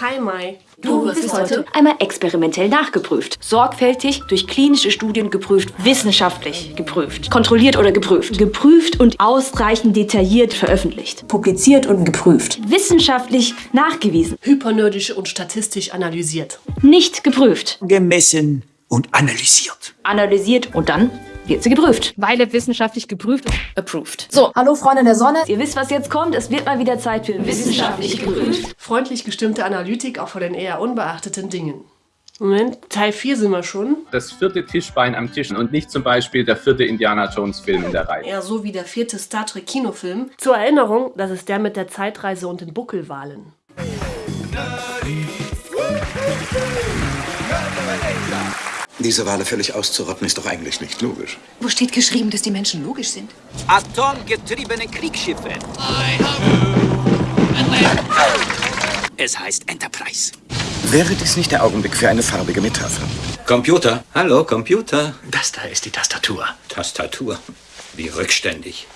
Hi Mai. Du wirst heute einmal experimentell nachgeprüft. Sorgfältig durch klinische Studien geprüft, wissenschaftlich geprüft, kontrolliert oder geprüft. Geprüft und ausreichend detailliert veröffentlicht. Publiziert und geprüft. Wissenschaftlich nachgewiesen. Hypernerdisch und statistisch analysiert. Nicht geprüft. Gemessen und analysiert. Analysiert und dann wird sie geprüft. Weile wissenschaftlich geprüft und Approved. So, hallo Freunde der Sonne. Ihr wisst, was jetzt kommt. Es wird mal wieder Zeit für wissenschaftlich geprüft. Freundlich gestimmte Analytik auch vor den eher unbeachteten Dingen. Moment, Teil 4 sind wir schon. Das vierte Tischbein am Tisch und nicht zum Beispiel der vierte Indiana Jones Film in der Reihe. Eher so wie der vierte Star Trek Kinofilm. Zur Erinnerung, das ist der mit der Zeitreise und den Buckelwahlen. Diese Wale völlig auszurotten ist doch eigentlich nicht logisch. Wo steht geschrieben, dass die Menschen logisch sind? Atomgetriebene Kriegsschiffe. Es heißt Enterprise. Wäre dies nicht der Augenblick für eine farbige Metapher? Computer. Hallo, Computer. Das da ist die Tastatur. Tastatur. Wie rückständig.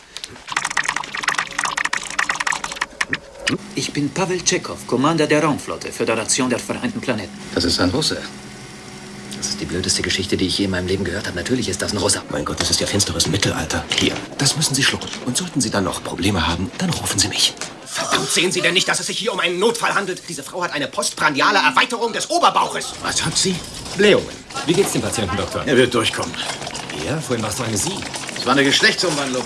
Ich bin Pavel Tschechow, Commander der Raumflotte, Föderation der Vereinten Planeten. Das ist ein Russe. Das ist die blödeste Geschichte, die ich je in meinem Leben gehört habe. Natürlich ist das ein Russe. Mein Gott, das ist ja finsteres Mittelalter. Hier, das müssen Sie schlucken. Und sollten Sie dann noch Probleme haben, dann rufen Sie mich. Verdammt, sehen Sie denn nicht, dass es sich hier um einen Notfall handelt? Diese Frau hat eine postprandiale Erweiterung des Oberbauches. Was hat sie? Blähungen. Wie geht's dem Patienten, Doktor? Er wird durchkommen. Ja, vorhin warst du eine Sie. Es war eine Geschlechtsumwandlung.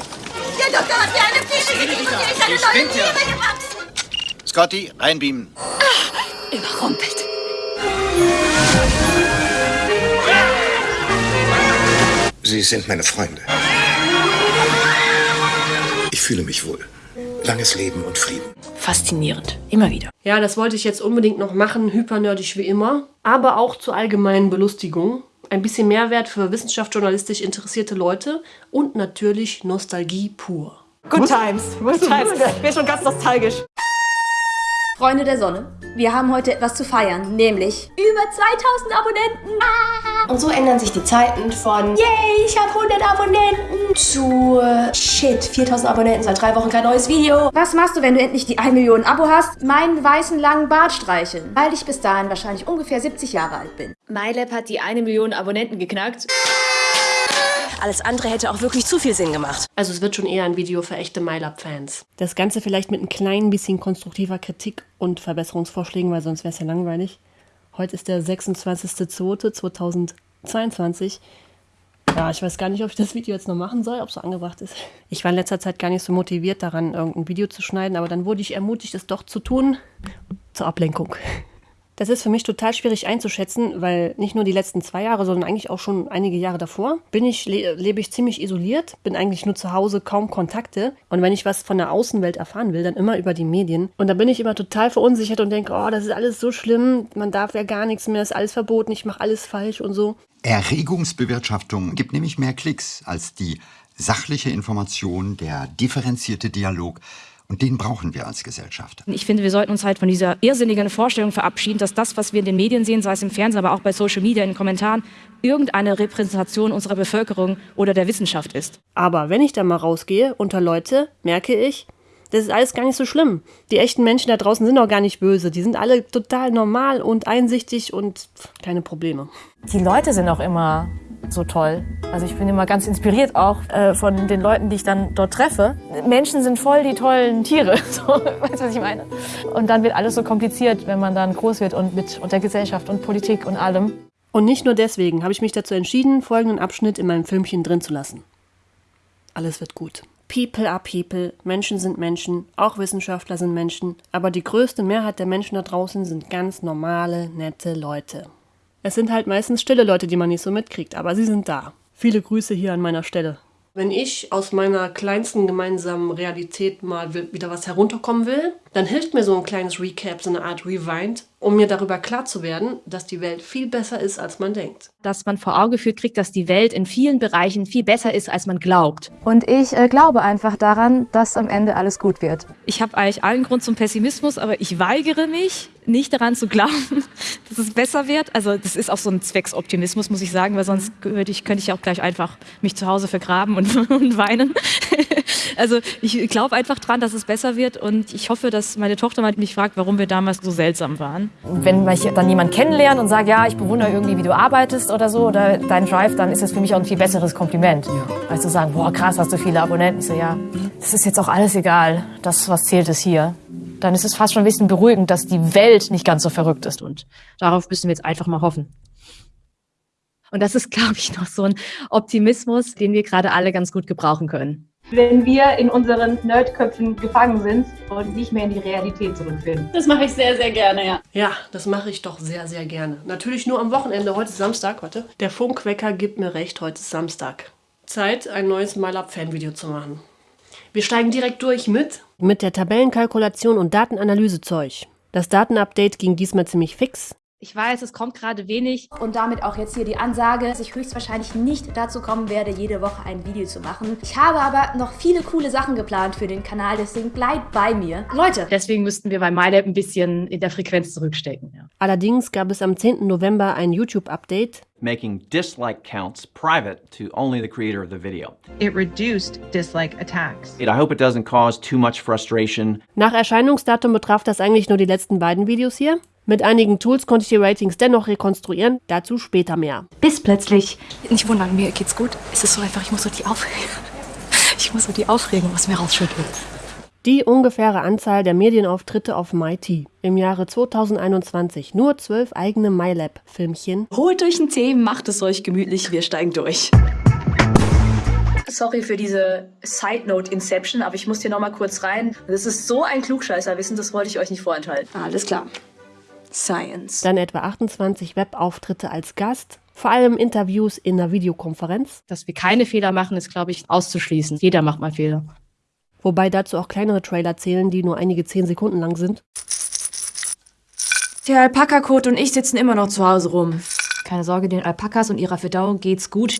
Der Doktor hat mir eine Pflicht gegeben und eine neue Niere gemacht. Scotty, reinbeamen. Überrumpelt. Sie sind meine Freunde. Ich fühle mich wohl. Langes Leben und Frieden. Faszinierend. Immer wieder. Ja, das wollte ich jetzt unbedingt noch machen, hypernerdisch wie immer, aber auch zur allgemeinen Belustigung. Ein bisschen Mehrwert für wissenschaftsjournalistisch interessierte Leute und natürlich Nostalgie pur. Good times. Good times. Ich bin schon ganz nostalgisch. Freunde der Sonne, wir haben heute etwas zu feiern, nämlich über 2000 Abonnenten. Und so ändern sich die Zeiten von Yay, ich habe 100 Abonnenten zu Shit, 4000 Abonnenten, seit drei Wochen kein neues Video. Was machst du, wenn du endlich die 1 Million Abo hast? Meinen weißen langen Bart streicheln, weil ich bis dahin wahrscheinlich ungefähr 70 Jahre alt bin. MyLab hat die eine Million Abonnenten geknackt. Alles andere hätte auch wirklich zu viel Sinn gemacht. Also es wird schon eher ein Video für echte MyLab-Fans. Das Ganze vielleicht mit ein klein bisschen konstruktiver Kritik und Verbesserungsvorschlägen, weil sonst wäre es ja langweilig. Heute ist der 26.02.2022. Ja, ich weiß gar nicht, ob ich das Video jetzt noch machen soll, ob es so angebracht ist. Ich war in letzter Zeit gar nicht so motiviert daran, irgendein Video zu schneiden, aber dann wurde ich ermutigt, es doch zu tun. Zur Ablenkung. Das ist für mich total schwierig einzuschätzen, weil nicht nur die letzten zwei Jahre, sondern eigentlich auch schon einige Jahre davor bin ich, le lebe ich ziemlich isoliert, bin eigentlich nur zu Hause, kaum Kontakte. Und wenn ich was von der Außenwelt erfahren will, dann immer über die Medien. Und da bin ich immer total verunsichert und denke, oh, das ist alles so schlimm, man darf ja gar nichts mehr, ist alles verboten, ich mache alles falsch und so. Erregungsbewirtschaftung gibt nämlich mehr Klicks als die sachliche Information, der differenzierte Dialog. Und den brauchen wir als Gesellschaft. Ich finde, wir sollten uns halt von dieser irrsinnigen Vorstellung verabschieden, dass das, was wir in den Medien sehen, sei es im Fernsehen, aber auch bei Social Media, in den Kommentaren, irgendeine Repräsentation unserer Bevölkerung oder der Wissenschaft ist. Aber wenn ich da mal rausgehe unter Leute, merke ich, das ist alles gar nicht so schlimm. Die echten Menschen da draußen sind auch gar nicht böse. Die sind alle total normal und einsichtig und keine Probleme. Die Leute sind auch immer so toll. Also ich bin immer ganz inspiriert auch äh, von den Leuten, die ich dann dort treffe. Menschen sind voll die tollen Tiere, so, weißt du, was ich meine? Und dann wird alles so kompliziert, wenn man dann groß wird und mit und der Gesellschaft und Politik und allem. Und nicht nur deswegen habe ich mich dazu entschieden, folgenden Abschnitt in meinem Filmchen drin zu lassen. Alles wird gut. People are people, Menschen sind Menschen, auch Wissenschaftler sind Menschen, aber die größte Mehrheit der Menschen da draußen sind ganz normale, nette Leute. Es sind halt meistens stille Leute, die man nicht so mitkriegt, aber sie sind da. Viele Grüße hier an meiner Stelle. Wenn ich aus meiner kleinsten gemeinsamen Realität mal wieder was herunterkommen will, dann hilft mir so ein kleines Recap, so eine Art Rewind, um mir darüber klar zu werden, dass die Welt viel besser ist, als man denkt. Dass man vor Augen geführt kriegt, dass die Welt in vielen Bereichen viel besser ist, als man glaubt. Und ich äh, glaube einfach daran, dass am Ende alles gut wird. Ich habe eigentlich allen Grund zum Pessimismus, aber ich weigere mich, nicht daran zu glauben, dass es besser wird. Also das ist auch so ein Zwecksoptimismus, muss ich sagen, weil sonst würde ich, könnte ich auch gleich einfach mich zu Hause vergraben und, und weinen. Also ich glaube einfach dran, dass es besser wird und ich hoffe, dass meine Tochter mich fragt, warum wir damals so seltsam waren. Wenn ich dann jemanden kennenlerne und sage, ja, ich bewundere irgendwie, wie du arbeitest oder so, oder dein Drive, dann ist das für mich auch ein viel besseres Kompliment. Ja. Als zu sagen, boah, krass, hast du viele Abonnenten. Ich so, ja, das ist jetzt auch alles egal. Das, was zählt, ist hier. Dann ist es fast schon ein bisschen beruhigend, dass die Welt nicht ganz so verrückt ist. Und darauf müssen wir jetzt einfach mal hoffen. Und das ist, glaube ich, noch so ein Optimismus, den wir gerade alle ganz gut gebrauchen können. Wenn wir in unseren Nerdköpfen gefangen sind und nicht mehr in die Realität zurückfinden. Das mache ich sehr, sehr gerne, ja. Ja, das mache ich doch sehr, sehr gerne. Natürlich nur am Wochenende. Heute ist Samstag, warte. Der Funkwecker gibt mir recht, heute ist Samstag. Zeit, ein neues MyLab-Fan-Video zu machen. Wir steigen direkt durch mit... Mit der Tabellenkalkulation und Datenanalysezeug. Das Datenupdate ging diesmal ziemlich fix. Ich weiß, es kommt gerade wenig. Und damit auch jetzt hier die Ansage, dass ich höchstwahrscheinlich nicht dazu kommen werde, jede Woche ein Video zu machen. Ich habe aber noch viele coole Sachen geplant für den Kanal, deswegen bleibt bei mir. Leute! Deswegen müssten wir bei MyLab ein bisschen in der Frequenz zurückstecken. Ja. Allerdings gab es am 10. November ein YouTube-Update. Making dislike counts private to only the creator of the video. It reduced dislike attacks. I hope it doesn't cause too much frustration. Nach Erscheinungsdatum betraf das eigentlich nur die letzten beiden Videos hier. Mit einigen Tools konnte ich die Ratings dennoch rekonstruieren, dazu später mehr. Bis plötzlich. Nicht wundern, mir geht's gut. Es ist so einfach, ich muss so die Aufregung, ich muss so die Aufregung aus mir rausschütteln. Die ungefähre Anzahl der Medienauftritte auf MyT im Jahre 2021. Nur zwölf eigene MyLab-Filmchen. Holt euch einen Tee, macht es euch gemütlich, wir steigen durch. Sorry für diese Side Note Inception, aber ich muss hier nochmal kurz rein. Das ist so ein Klugscheißerwissen, das wollte ich euch nicht vorenthalten. Alles klar. Science. Dann etwa 28 Webauftritte als Gast, vor allem Interviews in einer Videokonferenz. Dass wir keine Fehler machen, ist, glaube ich, auszuschließen. Jeder macht mal Fehler. Wobei dazu auch kleinere Trailer zählen, die nur einige 10 Sekunden lang sind. Der Alpaka-Kot und ich sitzen immer noch zu Hause rum. Keine Sorge, den Alpakas und ihrer Verdauung geht's gut.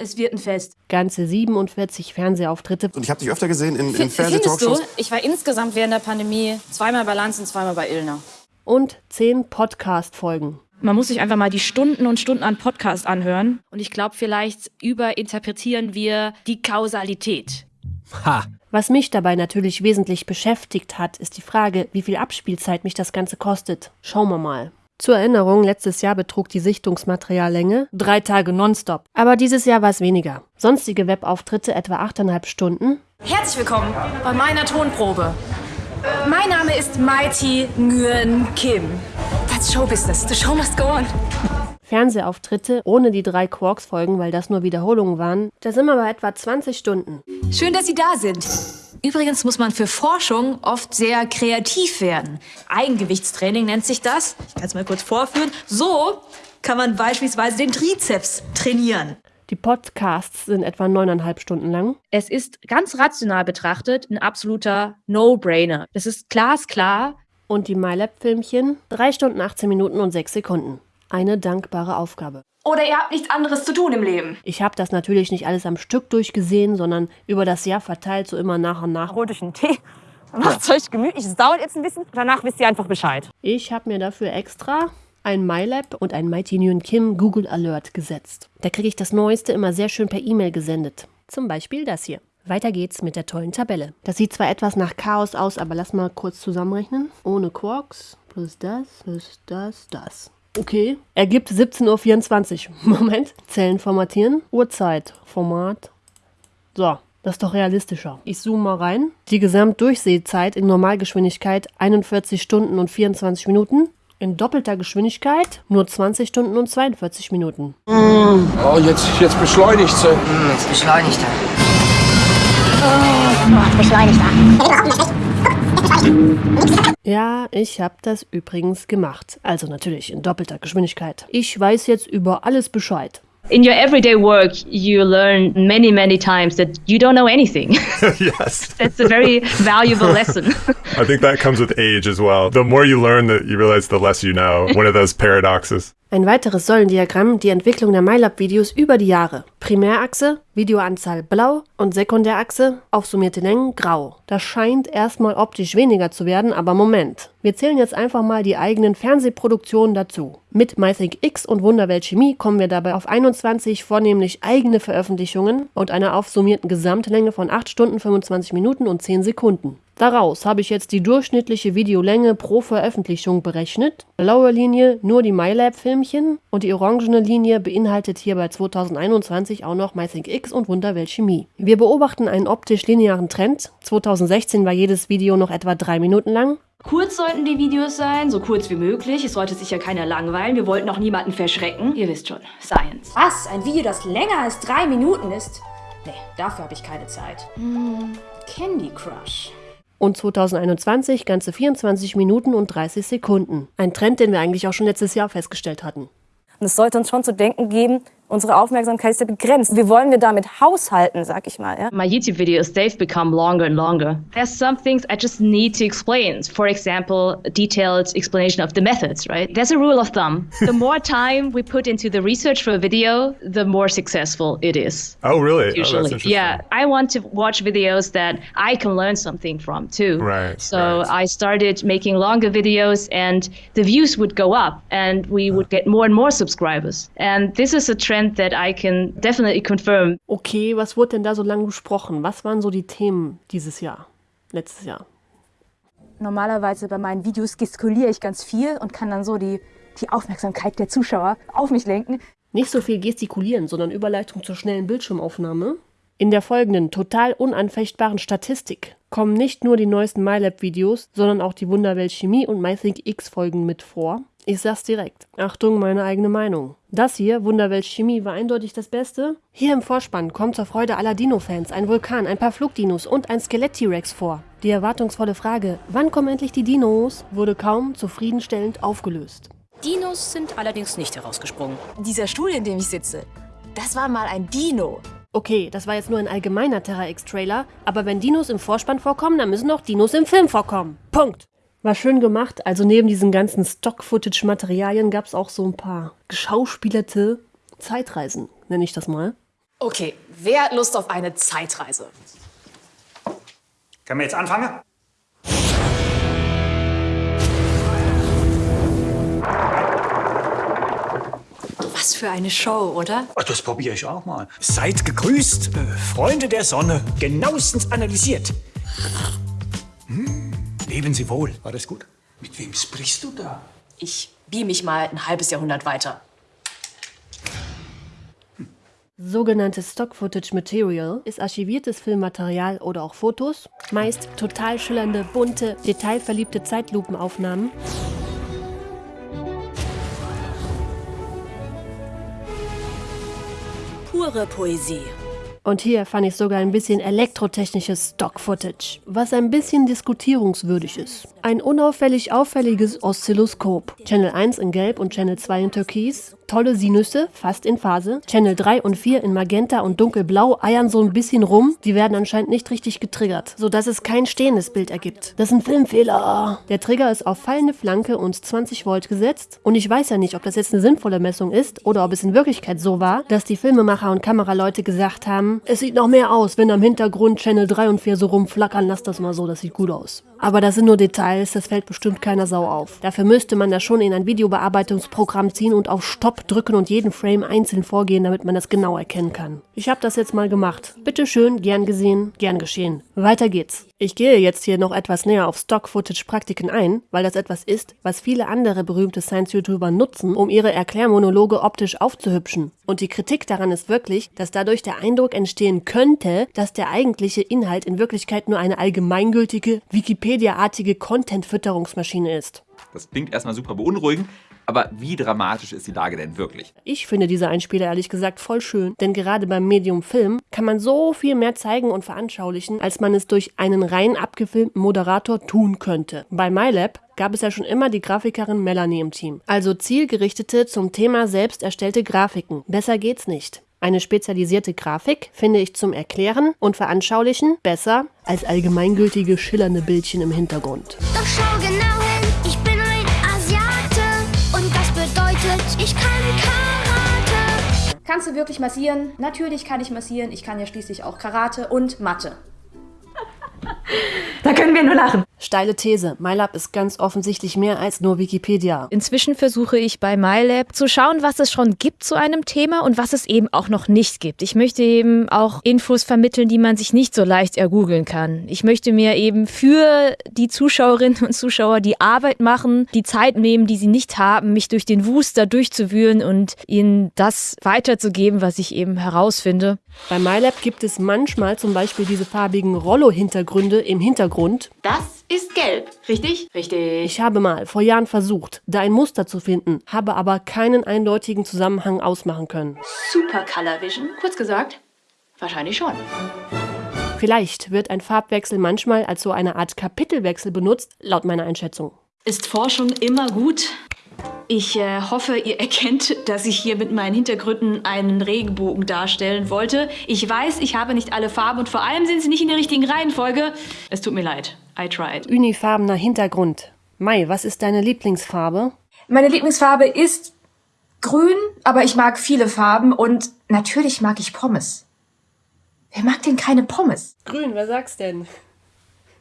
Es wird ein Fest. Ganze 47 Fernsehauftritte. Und ich habe dich öfter gesehen in, in Fernsehtalkshows. Ich war insgesamt während der Pandemie zweimal bei Lanz und zweimal bei Illner und zehn Podcast-Folgen. Man muss sich einfach mal die Stunden und Stunden an Podcast anhören. Und ich glaube, vielleicht überinterpretieren wir die Kausalität. Ha. Was mich dabei natürlich wesentlich beschäftigt hat, ist die Frage, wie viel Abspielzeit mich das Ganze kostet. Schauen wir mal. Zur Erinnerung, letztes Jahr betrug die Sichtungsmateriallänge drei Tage nonstop. Aber dieses Jahr war es weniger. Sonstige Webauftritte etwa achteinhalb Stunden. Herzlich willkommen bei meiner Tonprobe. Mein Name ist Mighty Nguyen Kim. That's Showbusiness. The show must go on. Fernsehauftritte ohne die drei Quarks-Folgen, weil das nur Wiederholungen waren. Da sind wir bei etwa 20 Stunden. Schön, dass Sie da sind. Übrigens muss man für Forschung oft sehr kreativ werden. Eigengewichtstraining nennt sich das. Ich kann es mal kurz vorführen. So kann man beispielsweise den Trizeps trainieren. Die Podcasts sind etwa neuneinhalb Stunden lang. Es ist ganz rational betrachtet ein absoluter No-Brainer. Das ist glasklar. Und die MyLab-Filmchen? Drei Stunden, 18 Minuten und sechs Sekunden. Eine dankbare Aufgabe. Oder ihr habt nichts anderes zu tun im Leben. Ich habe das natürlich nicht alles am Stück durchgesehen, sondern über das Jahr verteilt, so immer nach und nach. Holt euch einen Tee, macht euch gemütlich. Es dauert jetzt ein bisschen. Danach wisst ihr einfach Bescheid. Ich habe mir dafür extra ein MyLab und ein Mighty Nguyen Kim Google Alert gesetzt. Da kriege ich das Neueste immer sehr schön per E-Mail gesendet. Zum Beispiel das hier. Weiter geht's mit der tollen Tabelle. Das sieht zwar etwas nach Chaos aus, aber lass mal kurz zusammenrechnen. Ohne Quarks plus das plus das, das. Okay, ergibt 17.24 Uhr. Moment, Zellen formatieren, Uhrzeit, Format. So, das ist doch realistischer. Ich zoome mal rein. Die Gesamtdurchsehzeit in Normalgeschwindigkeit 41 Stunden und 24 Minuten in doppelter Geschwindigkeit nur 20 Stunden und 42 Minuten. Oh, jetzt, jetzt beschleunigt sie. Jetzt beschleunigt er. Oh, beschleunigt er. Ja, ich habe das übrigens gemacht. Also natürlich in doppelter Geschwindigkeit. Ich weiß jetzt über alles Bescheid. In your everyday work, you learn many, many times that you don't know anything. yes. That's a very valuable lesson. I think that comes with age as well. The more you learn that you realize the less you know. One of those paradoxes. Ein weiteres Säulendiagramm die Entwicklung der MyLab-Videos über die Jahre. Primärachse, Videoanzahl blau und Sekundärachse, aufsummierte Längen grau. Das scheint erstmal optisch weniger zu werden, aber Moment. Wir zählen jetzt einfach mal die eigenen Fernsehproduktionen dazu. Mit MyThink X und Wunderwelt Chemie kommen wir dabei auf 21 vornehmlich eigene Veröffentlichungen und einer aufsummierten Gesamtlänge von 8 Stunden 25 Minuten und 10 Sekunden. Daraus habe ich jetzt die durchschnittliche Videolänge pro Veröffentlichung berechnet. Blaue Linie nur die MyLab-Filmchen und die orangene Linie beinhaltet hier bei 2021 auch noch MyThink X und Wunderwelt Chemie. Wir beobachten einen optisch linearen Trend. 2016 war jedes Video noch etwa 3 Minuten lang. Kurz sollten die Videos sein, so kurz wie möglich. Es sollte sich ja keiner langweilen. Wir wollten auch niemanden verschrecken. Ihr wisst schon, Science. Was? Ein Video, das länger als drei Minuten ist? Nee, dafür habe ich keine Zeit. Hm, Candy Crush und 2021 ganze 24 Minuten und 30 Sekunden. Ein Trend, den wir eigentlich auch schon letztes Jahr festgestellt hatten. Und es sollte uns schon zu denken geben, Unsere Aufmerksamkeit ist ja begrenzt. Wie wollen wir damit haushalten, sag ich mal. Ja? My YouTube videos, they've become longer and longer. There's some things I just need to explain. For example, detailed explanation of the methods, right? There's a rule of thumb. The more time we put into the research for a video, the more successful it is. Oh, really? Oh, Usually. Oh, yeah. I want to watch videos that I can learn something from too. Right. So right. I started making longer videos and the views would go up and we would get more and more subscribers. And this is a trend trend that I can definitely confirm. Okay, was wurde denn da so lange besprochen? Was waren so die Themen dieses Jahr, letztes Jahr? Normalerweise bei meinen Videos gestikuliere ich ganz viel und kann dann so die, die Aufmerksamkeit der Zuschauer auf mich lenken. Nicht so viel gestikulieren, sondern Überleitung zur schnellen Bildschirmaufnahme. In der folgenden total unanfechtbaren Statistik kommen nicht nur die neuesten MyLab-Videos, sondern auch die Wunderwelt Chemie und MyThink X-Folgen mit vor. Ich sag's direkt. Achtung, meine eigene Meinung. Das hier, Wunderwelt Chemie, war eindeutig das Beste. Hier im Vorspann kommt zur Freude aller Dino-Fans ein Vulkan, ein paar Flugdinos und ein Skelett-T-Rex vor. Die erwartungsvolle Frage, wann kommen endlich die Dinos, wurde kaum zufriedenstellend aufgelöst. Dinos sind allerdings nicht herausgesprungen. Dieser Stuhl, in dem ich sitze, das war mal ein Dino. Okay, das war jetzt nur ein allgemeiner Terra X-Trailer, aber wenn Dinos im Vorspann vorkommen, dann müssen auch Dinos im Film vorkommen. Punkt. War schön gemacht. Also neben diesen ganzen Stock-Footage-Materialien gab es auch so ein paar geschauspielerte Zeitreisen, nenne ich das mal. Okay, wer hat Lust auf eine Zeitreise? Können wir jetzt anfangen? Was für eine Show, oder? Ach, das probiere ich auch mal. Seid gegrüßt, äh, Freunde der Sonne, genauestens analysiert. Leben Sie wohl. War das gut? Mit wem sprichst du da? Ich beam mich mal ein halbes Jahrhundert weiter. Sogenanntes Stock-Footage Material ist archiviertes Filmmaterial oder auch Fotos, meist total schillernde, bunte, detailverliebte Zeitlupenaufnahmen. Pure Poesie. Und hier fand ich sogar ein bisschen elektrotechnisches Stock-Footage, was ein bisschen diskutierungswürdig ist. Ein unauffällig auffälliges Oszilloskop. Channel 1 in Gelb und Channel 2 in Türkis. Tolle Sinüsse, fast in Phase. Channel 3 und 4 in Magenta und Dunkelblau eiern so ein bisschen rum. Die werden anscheinend nicht richtig getriggert, sodass es kein stehendes Bild ergibt. Das ist ein Filmfehler. Der Trigger ist auf fallende Flanke und 20 Volt gesetzt. Und ich weiß ja nicht, ob das jetzt eine sinnvolle Messung ist oder ob es in Wirklichkeit so war, dass die Filmemacher und Kameraleute gesagt haben, es sieht noch mehr aus, wenn am Hintergrund Channel 3 und 4 so rumflackern, lass das mal so, das sieht gut aus. Aber das sind nur Details, das fällt bestimmt keiner Sau auf. Dafür müsste man das schon in ein Videobearbeitungsprogramm ziehen und auf Stopp drücken und jeden Frame einzeln vorgehen, damit man das genau erkennen kann. Ich habe das jetzt mal gemacht. Bitte schön, gern gesehen, gern geschehen. Weiter geht's. Ich gehe jetzt hier noch etwas näher auf Stock-Footage-Praktiken ein, weil das etwas ist, was viele andere berühmte Science-YouTuber nutzen, um ihre Erklärmonologe optisch aufzuhübschen. Und die Kritik daran ist wirklich, dass dadurch der Eindruck entstehen könnte, dass der eigentliche Inhalt in Wirklichkeit nur eine allgemeingültige, Wikipedia-artige Content-Fütterungsmaschine ist. Das klingt erstmal super beunruhigend, aber wie dramatisch ist die Lage denn wirklich? Ich finde diese Einspieler ehrlich gesagt voll schön, denn gerade beim Medium Film kann man so viel mehr zeigen und veranschaulichen, als man es durch einen rein abgefilmten Moderator tun könnte. Bei MyLab gab es ja schon immer die Grafikerin Melanie im Team. Also zielgerichtete, zum Thema selbst erstellte Grafiken. Besser geht's nicht. Eine spezialisierte Grafik finde ich zum Erklären und Veranschaulichen besser als allgemeingültige schillernde Bildchen im Hintergrund. Doch schau genau Kannst du wirklich massieren? Natürlich kann ich massieren. Ich kann ja schließlich auch Karate und Mathe. Da können wir nur lachen. Steile These. MyLab ist ganz offensichtlich mehr als nur Wikipedia. Inzwischen versuche ich bei MyLab zu schauen, was es schon gibt zu einem Thema und was es eben auch noch nicht gibt. Ich möchte eben auch Infos vermitteln, die man sich nicht so leicht ergoogeln kann. Ich möchte mir eben für die Zuschauerinnen und Zuschauer die Arbeit machen, die Zeit nehmen, die sie nicht haben, mich durch den Wust da durchzuwühlen und ihnen das weiterzugeben, was ich eben herausfinde. Bei MyLab gibt es manchmal zum Beispiel diese farbigen Rollo-Hintergründe im Hintergrund. Das ist gelb, richtig? Richtig. Ich habe mal vor Jahren versucht, da ein Muster zu finden, habe aber keinen eindeutigen Zusammenhang ausmachen können. Super Color Vision. Kurz gesagt, wahrscheinlich schon. Vielleicht wird ein Farbwechsel manchmal als so eine Art Kapitelwechsel benutzt, laut meiner Einschätzung. Ist Forschung immer gut? Ich äh, hoffe, ihr erkennt, dass ich hier mit meinen Hintergründen einen Regenbogen darstellen wollte. Ich weiß, ich habe nicht alle Farben und vor allem sind sie nicht in der richtigen Reihenfolge. Es tut mir leid. I tried. Unifarbener Hintergrund. Mai, was ist deine Lieblingsfarbe? Meine Lieblingsfarbe ist grün, aber ich mag viele Farben und natürlich mag ich Pommes. Wer mag denn keine Pommes? Grün, wer sagt's denn?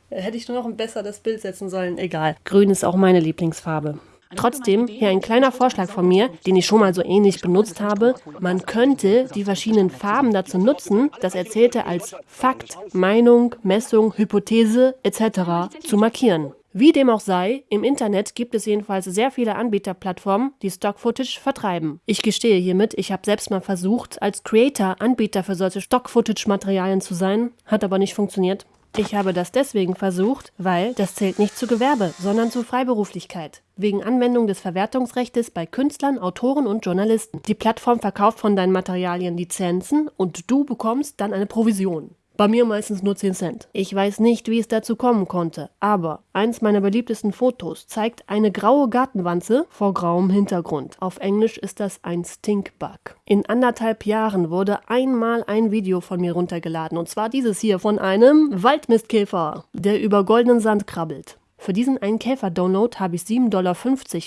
Hätte ich nur noch ein besseres Bild setzen sollen. Egal. Grün ist auch meine Lieblingsfarbe. Trotzdem, hier ein kleiner Vorschlag von mir, den ich schon mal so ähnlich benutzt habe. Man könnte die verschiedenen Farben dazu nutzen, das Erzählte als Fakt, Meinung, Messung, Hypothese etc. zu markieren. Wie dem auch sei, im Internet gibt es jedenfalls sehr viele Anbieterplattformen, die Stock-Footage vertreiben. Ich gestehe hiermit, ich habe selbst mal versucht, als Creator Anbieter für solche Stock-Footage-Materialien zu sein, hat aber nicht funktioniert. Ich habe das deswegen versucht, weil das zählt nicht zu Gewerbe, sondern zu Freiberuflichkeit. Wegen Anwendung des Verwertungsrechts bei Künstlern, Autoren und Journalisten. Die Plattform verkauft von deinen Materialien Lizenzen und du bekommst dann eine Provision. Bei mir meistens nur 10 Cent. Ich weiß nicht, wie es dazu kommen konnte, aber eins meiner beliebtesten Fotos zeigt eine graue Gartenwanze vor grauem Hintergrund. Auf Englisch ist das ein Stinkbug. In anderthalb Jahren wurde einmal ein Video von mir runtergeladen und zwar dieses hier von einem Waldmistkäfer, der über goldenen Sand krabbelt. Für diesen einen Käfer-Download habe ich 7,50 Dollar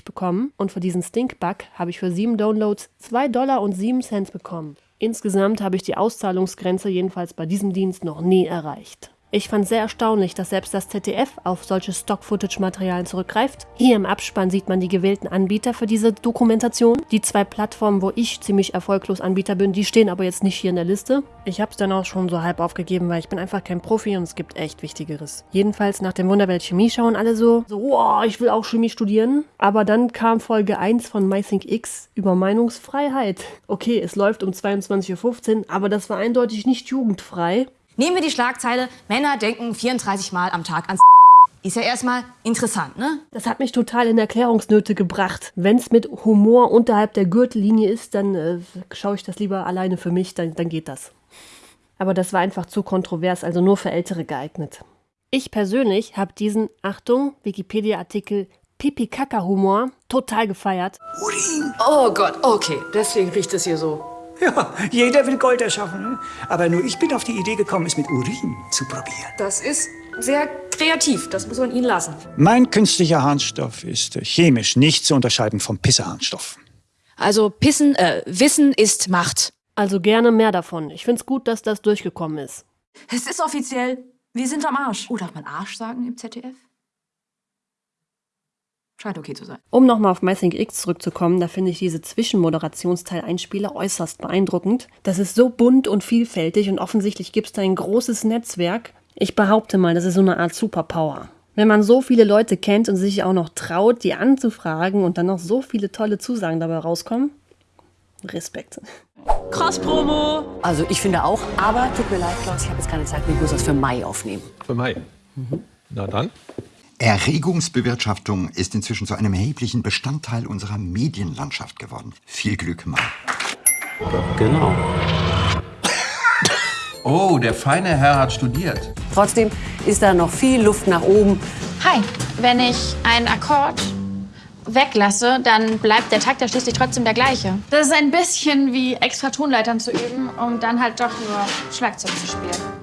bekommen und für diesen Stinkbug habe ich für 7 Downloads 2 Dollar und 7 Cent bekommen. Insgesamt habe ich die Auszahlungsgrenze jedenfalls bei diesem Dienst noch nie erreicht. Ich fand sehr erstaunlich, dass selbst das ZDF auf solche Stock-Footage-Materialien zurückgreift. Hier im Abspann sieht man die gewählten Anbieter für diese Dokumentation. Die zwei Plattformen, wo ich ziemlich erfolglos Anbieter bin, die stehen aber jetzt nicht hier in der Liste. Ich habe es dann auch schon so halb aufgegeben, weil ich bin einfach kein Profi und es gibt echt Wichtigeres. Jedenfalls nach dem Wunderwelt Chemie schauen alle so, so, wow, ich will auch Chemie studieren. Aber dann kam Folge 1 von MyThink X über Meinungsfreiheit. Okay, es läuft um 22.15 Uhr, aber das war eindeutig nicht jugendfrei. Nehmen wir die Schlagzeile, Männer denken 34 Mal am Tag ans Ist ja erstmal interessant, ne? Das hat mich total in Erklärungsnöte gebracht. Wenn es mit Humor unterhalb der Gürtellinie ist, dann äh, schaue ich das lieber alleine für mich, dann, dann geht das. Aber das war einfach zu kontrovers, also nur für Ältere geeignet. Ich persönlich habe diesen, Achtung, Wikipedia-Artikel Pipi-Kaka-Humor total gefeiert. Urin! Oh Gott, okay, deswegen riecht es hier so. Ja, jeder will Gold erschaffen. Aber nur ich bin auf die Idee gekommen, es mit Urin zu probieren. Das ist sehr kreativ, das muss man Ihnen lassen. Mein künstlicher Harnstoff ist äh, chemisch nicht zu unterscheiden vom Pisseharnstoff. Also Pissen, äh, Wissen ist Macht. Also gerne mehr davon. Ich find's gut, dass das durchgekommen ist. Es ist offiziell. Wir sind am Arsch. Oh, darf man Arsch sagen im ZDF? Scheint okay zu sein. Um nochmal auf MyThink X zurückzukommen, da finde ich diese Zwischenmoderationsteil-Einspieler äußerst beeindruckend. Das ist so bunt und vielfältig und offensichtlich gibt es da ein großes Netzwerk. Ich behaupte mal, das ist so eine Art Superpower. Wenn man so viele Leute kennt und sich auch noch traut, die anzufragen und dann noch so viele tolle Zusagen dabei rauskommen, Respekt. Cross-Promo! Also ich finde auch, aber tut mir leid, Klaus, ich habe jetzt keine Zeit, ich muss das für Mai aufnehmen. Für Mai? Mhm. Na dann. Erregungsbewirtschaftung ist inzwischen zu einem erheblichen Bestandteil unserer Medienlandschaft geworden. Viel Glück, Mai. Genau. Oh, der feine Herr hat studiert. Trotzdem ist da noch viel Luft nach oben. Hi, wenn ich einen Akkord weglasse, dann bleibt der Takt ja schließlich trotzdem der gleiche. Das ist ein bisschen wie extra Tonleitern zu üben, um dann halt doch nur Schlagzeug zu spielen.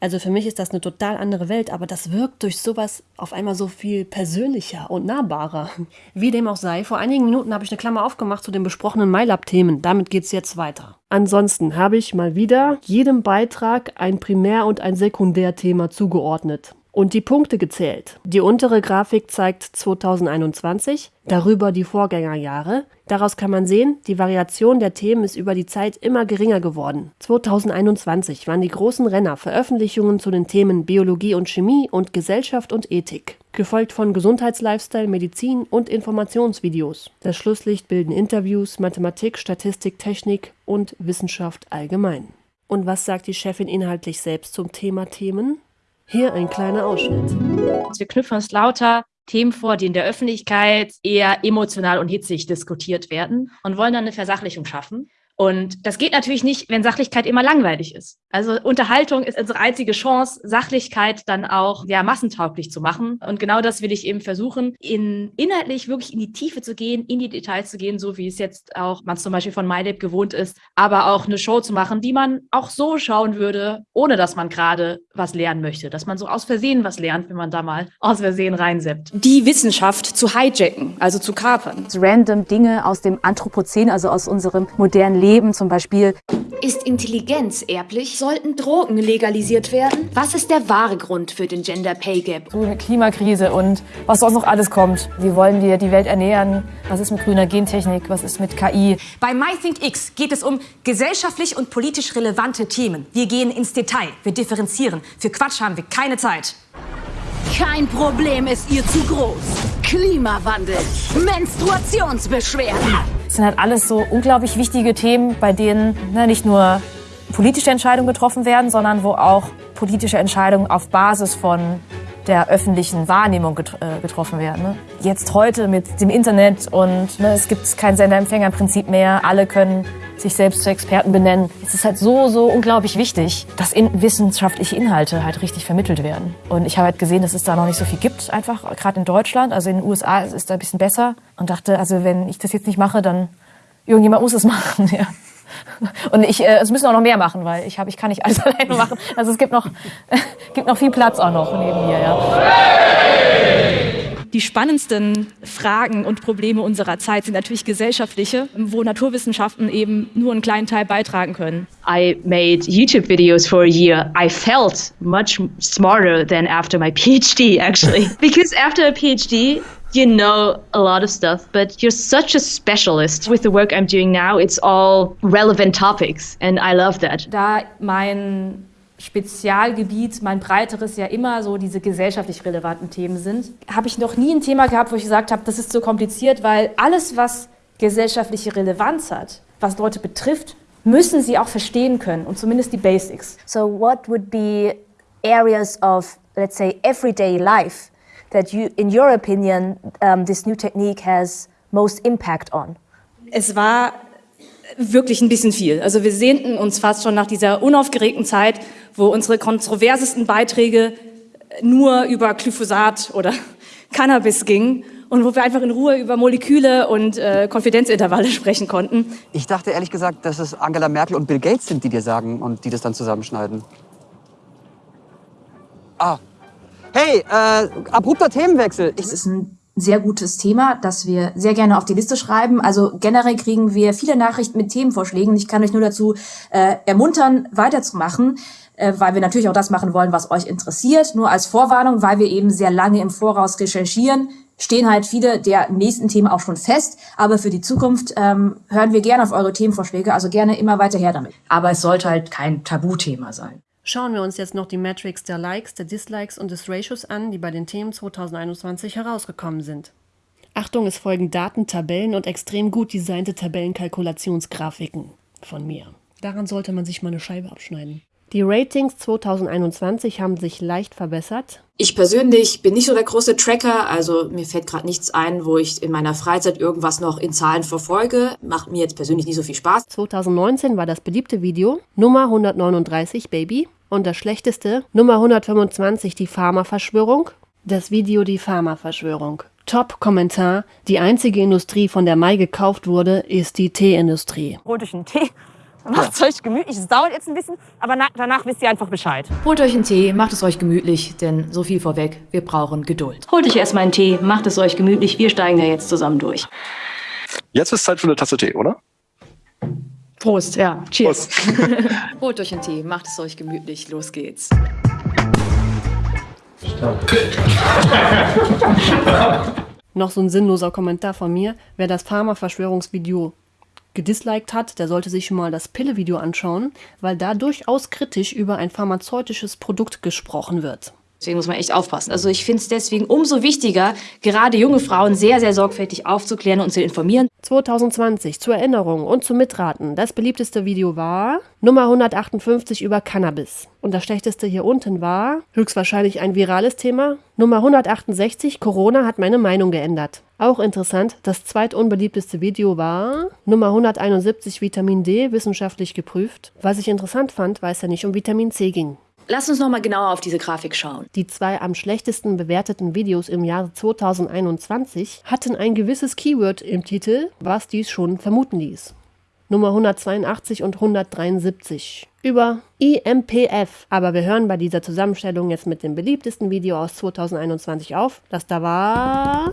Also für mich ist das eine total andere Welt, aber das wirkt durch sowas auf einmal so viel persönlicher und nahbarer. Wie dem auch sei, vor einigen Minuten habe ich eine Klammer aufgemacht zu den besprochenen MyLab-Themen. Damit geht's jetzt weiter. Ansonsten habe ich mal wieder jedem Beitrag ein Primär- und ein Sekundärthema zugeordnet und die Punkte gezählt. Die untere Grafik zeigt 2021, darüber die Vorgängerjahre. Daraus kann man sehen, die Variation der Themen ist über die Zeit immer geringer geworden. 2021 waren die großen Renner Veröffentlichungen zu den Themen Biologie und Chemie und Gesellschaft und Ethik, gefolgt von Gesundheitslifestyle, Medizin und Informationsvideos. Das Schlusslicht bilden Interviews, Mathematik, Statistik, Technik und Wissenschaft allgemein. Und was sagt die Chefin inhaltlich selbst zum Thema Themen? Hier ein kleiner Ausschnitt. Wir knüpfen uns lauter Themen vor, die in der Öffentlichkeit eher emotional und hitzig diskutiert werden und wollen dann eine Versachlichung schaffen. Und das geht natürlich nicht, wenn Sachlichkeit immer langweilig ist. Also Unterhaltung ist unsere einzige Chance, Sachlichkeit dann auch ja, massentauglich zu machen. Und genau das will ich eben versuchen, in, inhaltlich wirklich in die Tiefe zu gehen, in die Details zu gehen, so wie es jetzt auch man zum Beispiel von MyLab gewohnt ist, aber auch eine Show zu machen, die man auch so schauen würde, ohne dass man gerade was lernen möchte, dass man so aus Versehen was lernt, wenn man da mal aus Versehen reinseppt. Die Wissenschaft zu hijacken, also zu kapern. Random Dinge aus dem Anthropozän, also aus unserem modernen Leben, zum Beispiel. Ist Intelligenz erblich? Sollten Drogen legalisiert werden? Was ist der wahre Grund für den Gender Pay Gap? So eine Klimakrise und was sonst noch alles kommt. Wie wollen wir die Welt ernähren? Was ist mit grüner Gentechnik? Was ist mit KI? Bei MyThinkX geht es um gesellschaftlich und politisch relevante Themen. Wir gehen ins Detail, wir differenzieren. Für Quatsch haben wir keine Zeit. Kein Problem ist ihr zu groß. Klimawandel, Menstruationsbeschwerden. Das sind halt alles so unglaublich wichtige Themen, bei denen ne, nicht nur politische Entscheidungen getroffen werden, sondern wo auch politische Entscheidungen auf Basis von der öffentlichen Wahrnehmung äh, getroffen werden. Ne? Jetzt heute mit dem Internet und ne, es gibt kein Sender-Empfänger-Prinzip mehr, alle können sich selbst zu Experten benennen. Es ist halt so, so unglaublich wichtig, dass in wissenschaftliche Inhalte halt richtig vermittelt werden. Und ich habe halt gesehen, dass es da noch nicht so viel gibt, einfach gerade in Deutschland. Also in den USA ist es da ein bisschen besser und dachte, also wenn ich das jetzt nicht mache, dann irgendjemand muss es machen. Ja. Und ich, äh, es müssen auch noch mehr machen, weil ich, hab, ich kann nicht alles alleine machen. Also es gibt noch, gibt noch viel Platz auch noch neben mir. Ja. Die spannendsten Fragen und Probleme unserer Zeit sind natürlich gesellschaftliche, wo Naturwissenschaften eben nur einen kleinen Teil beitragen können. I made YouTube videos for a year. I felt much smarter than after my PhD, actually. because after a PhD, you know a lot of stuff, but you're such a specialist. With the work I'm doing now, it's all relevant topics, and I love that. Da mein Spezialgebiet, mein breiteres ja immer so diese gesellschaftlich relevanten Themen sind, habe ich noch nie ein Thema gehabt, wo ich gesagt habe, das ist so kompliziert, weil alles, was gesellschaftliche Relevanz hat, was Leute betrifft, müssen sie auch verstehen können und zumindest die Basics. So what would be areas of, let's say, everyday life that you, in your opinion, um, this new technique has most impact on? Es war wirklich ein bisschen viel. Also wir sehnten uns fast schon nach dieser unaufgeregten Zeit, wo unsere kontroversesten Beiträge nur über Glyphosat oder Cannabis gingen und wo wir einfach in Ruhe über Moleküle und äh, Konfidenzintervalle sprechen konnten. Ich dachte ehrlich gesagt, dass es Angela Merkel und Bill Gates sind, die dir sagen und die das dann zusammenschneiden. Ah. Hey, äh, abrupter Themenwechsel. Es ist ein sehr gutes Thema, das wir sehr gerne auf die Liste schreiben. Also generell kriegen wir viele Nachrichten mit Themenvorschlägen. Ich kann euch nur dazu äh, ermuntern, weiterzumachen, äh, weil wir natürlich auch das machen wollen, was euch interessiert. Nur als Vorwarnung, weil wir eben sehr lange im Voraus recherchieren, stehen halt viele der nächsten Themen auch schon fest. Aber für die Zukunft ähm, hören wir gerne auf eure Themenvorschläge. Also gerne immer weiter her damit. Aber es sollte halt kein Tabuthema sein. Schauen wir uns jetzt noch die Metrics der Likes, der Dislikes und des Ratios an, die bei den Themen 2021 herausgekommen sind. Achtung, es folgen Daten, Tabellen und extrem gut designte Tabellenkalkulationsgrafiken von mir. Daran sollte man sich mal eine Scheibe abschneiden. Die Ratings 2021 haben sich leicht verbessert. Ich persönlich bin nicht so der große Tracker, also mir fällt gerade nichts ein, wo ich in meiner Freizeit irgendwas noch in Zahlen verfolge. Macht mir jetzt persönlich nicht so viel Spaß. 2019 war das beliebte Video Nummer 139 Baby und das schlechteste Nummer 125 die Pharma-Verschwörung. Das Video die Pharma-Verschwörung. Top-Kommentar. Die einzige Industrie, von der Mai gekauft wurde, ist die Teeindustrie. Rotischen Tee Macht es euch gemütlich. Es dauert jetzt ein bisschen, aber na, danach wisst ihr einfach Bescheid. Holt euch einen Tee, macht es euch gemütlich, denn so viel vorweg, wir brauchen Geduld. Holt euch erstmal einen Tee, macht es euch gemütlich, wir steigen da jetzt zusammen durch. Jetzt ist Zeit für eine Tasse Tee, oder? Prost, ja. Cheers. Holt euch einen Tee, macht es euch gemütlich, los geht's. Noch so ein sinnloser Kommentar von mir. Wer das Pharma-Verschwörungsvideo gedisliked hat, der sollte sich schon mal das Pille-Video anschauen, weil da durchaus kritisch über ein pharmazeutisches Produkt gesprochen wird. Deswegen muss man echt aufpassen. Also ich finde es deswegen umso wichtiger, gerade junge Frauen sehr, sehr sorgfältig aufzuklären und zu informieren. 2020 zur Erinnerung und zum Mitraten. Das beliebteste Video war Nummer 158 über Cannabis. Und das schlechteste hier unten war höchstwahrscheinlich ein virales Thema. Nummer 168 Corona hat meine Meinung geändert. Auch interessant, das zweitunbeliebteste Video war Nummer 171 Vitamin D wissenschaftlich geprüft. Was ich interessant fand, weil es ja nicht um Vitamin C ging. Lass uns noch mal genauer auf diese Grafik schauen. Die zwei am schlechtesten bewerteten Videos im Jahr 2021 hatten ein gewisses Keyword im Titel, was dies schon vermuten ließ. Nummer 182 und 173 über IMPF. Aber wir hören bei dieser Zusammenstellung jetzt mit dem beliebtesten Video aus 2021 auf, das da war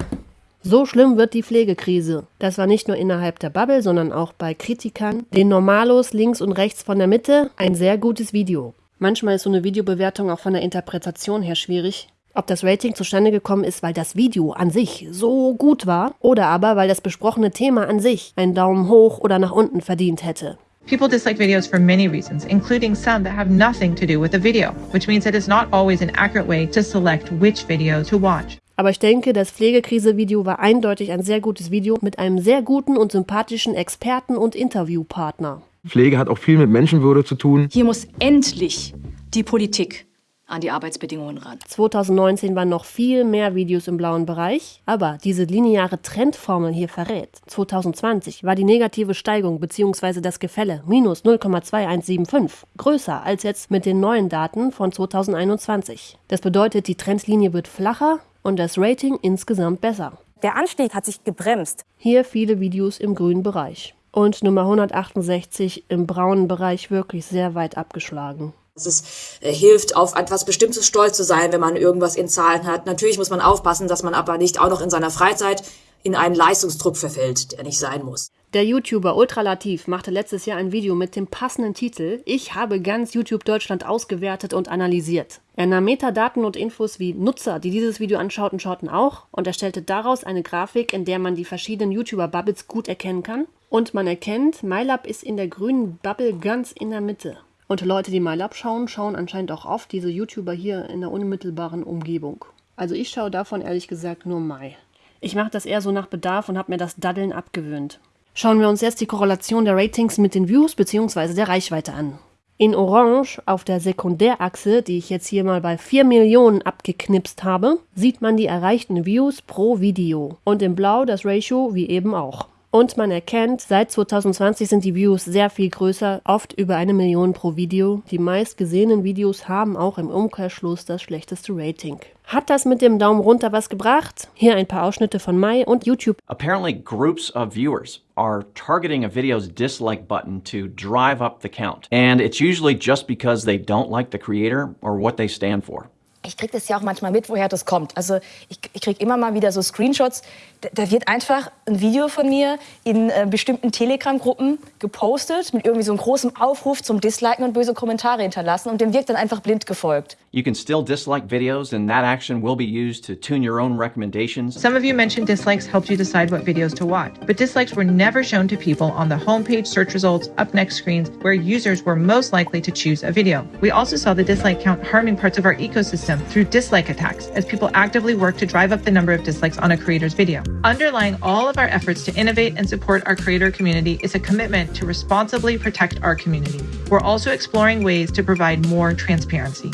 so schlimm wird die Pflegekrise. Das war nicht nur innerhalb der Bubble, sondern auch bei Kritikern, den Normalos links und rechts von der Mitte, ein sehr gutes Video. Manchmal ist so eine Videobewertung auch von der Interpretation her schwierig. Ob das Rating zustande gekommen ist, weil das Video an sich so gut war oder aber weil das besprochene Thema an sich einen Daumen hoch oder nach unten verdient hätte. People dislike videos for many reasons, including some that have nothing to do with the video, which means it is not always an accurate way to select which video to watch. Aber ich denke, das Pflegekrise-Video war eindeutig ein sehr gutes Video mit einem sehr guten und sympathischen Experten und Interviewpartner. Pflege hat auch viel mit Menschenwürde zu tun. Hier muss endlich die Politik an die Arbeitsbedingungen ran. 2019 waren noch viel mehr Videos im blauen Bereich, aber diese lineare Trendformel hier verrät. 2020 war die negative Steigung bzw. das Gefälle minus 0,2175 größer als jetzt mit den neuen Daten von 2021. Das bedeutet, die Trendlinie wird flacher und das Rating insgesamt besser. Der Anstieg hat sich gebremst. Hier viele Videos im grünen Bereich. Und Nummer 168 im braunen Bereich wirklich sehr weit abgeschlagen. Es äh, hilft, auf etwas Bestimmtes stolz zu sein, wenn man irgendwas in Zahlen hat. Natürlich muss man aufpassen, dass man aber nicht auch noch in seiner Freizeit in einen Leistungsdruck verfällt, der nicht sein muss. Der YouTuber Ultralativ machte letztes Jahr ein Video mit dem passenden Titel Ich habe ganz YouTube Deutschland ausgewertet und analysiert. Er nahm Metadaten und Infos wie Nutzer, die dieses Video anschauten, schauten auch und erstellte daraus eine Grafik, in der man die verschiedenen YouTuber-Bubbles gut erkennen kann. Und man erkennt, MyLab ist in der grünen Bubble ganz in der Mitte. Und Leute, die MyLab schauen, schauen anscheinend auch oft diese YouTuber hier in der unmittelbaren Umgebung. Also ich schaue davon ehrlich gesagt nur Mai. Ich mache das eher so nach Bedarf und habe mir das Daddeln abgewöhnt. Schauen wir uns jetzt die Korrelation der Ratings mit den Views bzw. der Reichweite an. In Orange auf der Sekundärachse, die ich jetzt hier mal bei 4 Millionen abgeknipst habe, sieht man die erreichten Views pro Video. Und in Blau das Ratio wie eben auch. Und man erkennt, seit 2020 sind die Views sehr viel größer, oft über eine Million pro Video. Die meist gesehenen Videos haben auch im Umkehrschluss das schlechteste Rating. Hat das mit dem Daumen runter was gebracht? Hier ein paar Ausschnitte von Mai und YouTube. Apparently groups of viewers are targeting a video's dislike button to drive up the count. And it's usually just because they don't like the creator or what they stand for ich kriege das ja auch manchmal mit, woher das kommt. Also ich, ich kriege immer mal wieder so Screenshots. Da, da, wird einfach ein Video von mir in äh, bestimmten Telegram-Gruppen gepostet mit irgendwie so einem großen Aufruf zum Disliken und böse Kommentare hinterlassen und dem wird dann einfach blind gefolgt. You can still dislike videos and that action will be used to tune your own recommendations. Some of you mentioned dislikes helped you decide what videos to watch, but dislikes were never shown to people on the homepage search results, up next screens, where users were most likely to choose a video. We also saw the dislike count harming parts of our ecosystem through dislike attacks as people actively work to drive up the number of dislikes on a creator's video. Underlying all of our efforts to innovate and support our creator community is a commitment to responsibly protect our community. We're also exploring ways to provide more transparency.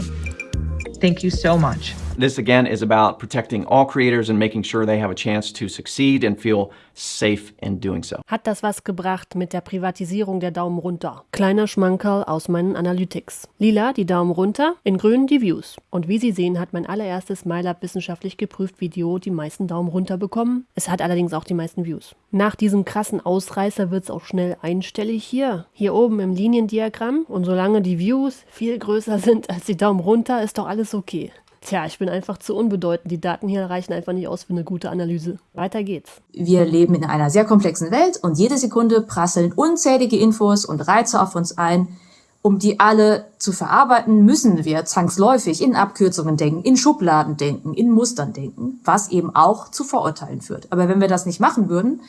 Thank you so much. This again is about protecting all creators and making sure they have a chance to succeed and feel safe in doing so. Hat das was gebracht mit der Privatisierung der Daumen runter? Kleiner Schmankerl aus meinen Analytics. Lila die Daumen runter, in grün die Views. Und wie Sie sehen, hat mein allererstes MyLab wissenschaftlich geprüft Video die meisten Daumen runter bekommen. Es hat allerdings auch die meisten Views. Nach diesem krassen Ausreißer wird es auch schnell einstellig hier. Hier oben im Liniendiagramm. Und solange die Views viel größer sind als die Daumen runter, ist doch alles okay. Tja, ich bin einfach zu unbedeutend. Die Daten hier reichen einfach nicht aus für eine gute Analyse. Weiter geht's. Wir leben in einer sehr komplexen Welt und jede Sekunde prasseln unzählige Infos und Reize auf uns ein. Um die alle zu verarbeiten, müssen wir zwangsläufig in Abkürzungen denken, in Schubladen denken, in Mustern denken, was eben auch zu Vorurteilen führt. Aber wenn wir das nicht machen würden,